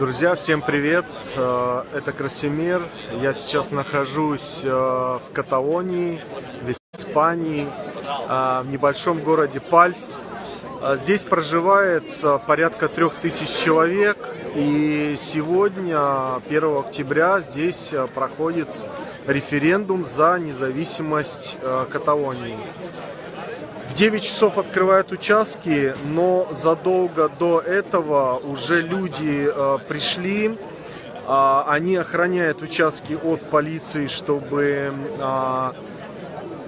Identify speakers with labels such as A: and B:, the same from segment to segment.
A: Друзья, всем привет! Э, это Красимир. Я сейчас нахожусь э, в Каталонии, в Испании, э, в небольшом городе Пальс. Здесь проживает порядка трех тысяч человек. И сегодня, 1 октября, здесь проходит референдум за независимость Каталонии. В 9 часов открывают участки, но задолго до этого уже люди э, пришли. Э, они охраняют участки от полиции, чтобы, э,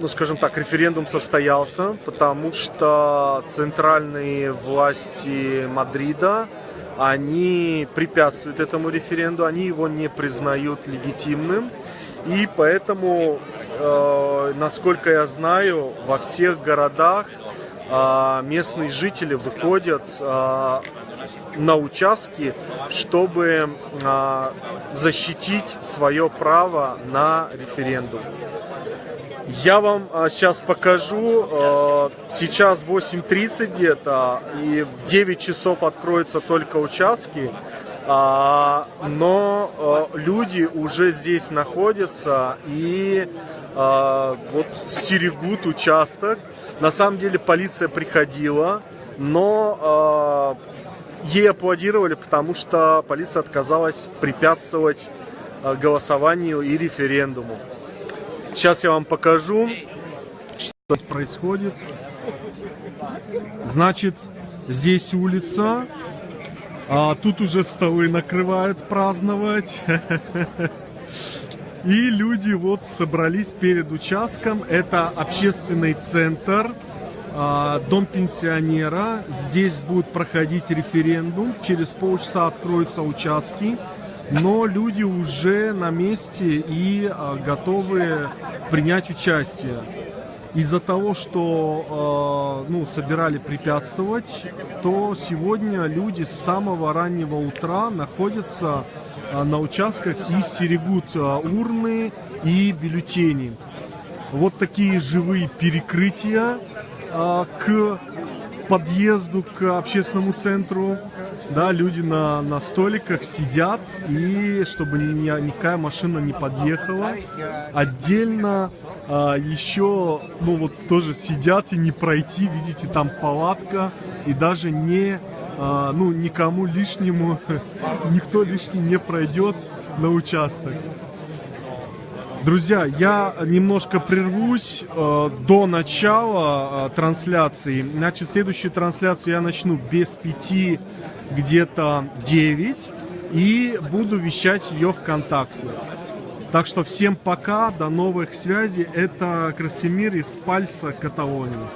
A: ну скажем так, референдум состоялся, потому что центральные власти Мадрида, они препятствуют этому референдуму, они его не признают легитимным. И поэтому, э, насколько я знаю, во всех городах э, местные жители выходят э, на участки, чтобы э, защитить свое право на референдум. Я вам э, сейчас покажу, сейчас 8.30 где-то, и в 9 часов откроются только участки. А, но а, люди уже здесь находятся и а, вот стерегут участок. На самом деле полиция приходила, но ей аплодировали, потому что полиция отказалась препятствовать голосованию и референдуму. Сейчас я вам покажу, что здесь происходит. Значит, здесь улица, а тут уже столы накрывают праздновать. И люди вот собрались перед участком. Это общественный центр, а, дом пенсионера. Здесь будет проходить референдум. Через полчаса откроются участки. Но люди уже на месте и а, готовы принять участие из-за того, что э, ну, собирали препятствовать, то сегодня люди с самого раннего утра находятся э, на участках и стерегут э, урны и бюллетени. Вот такие живые перекрытия э, к подъезду к общественному центру. Да, люди на, на столиках сидят, и чтобы ни, никакая машина не подъехала. Отдельно а, еще, ну вот тоже сидят и не пройти, видите, там палатка, и даже не, а, ну никому лишнему, никто лишний не пройдет на участок. Друзья, я немножко прервусь э, до начала э, трансляции. Значит, следующую трансляцию я начну без пяти, где-то 9. И буду вещать ее ВКонтакте. Так что всем пока, до новых связей. Это Красимир из Пальса, Каталония.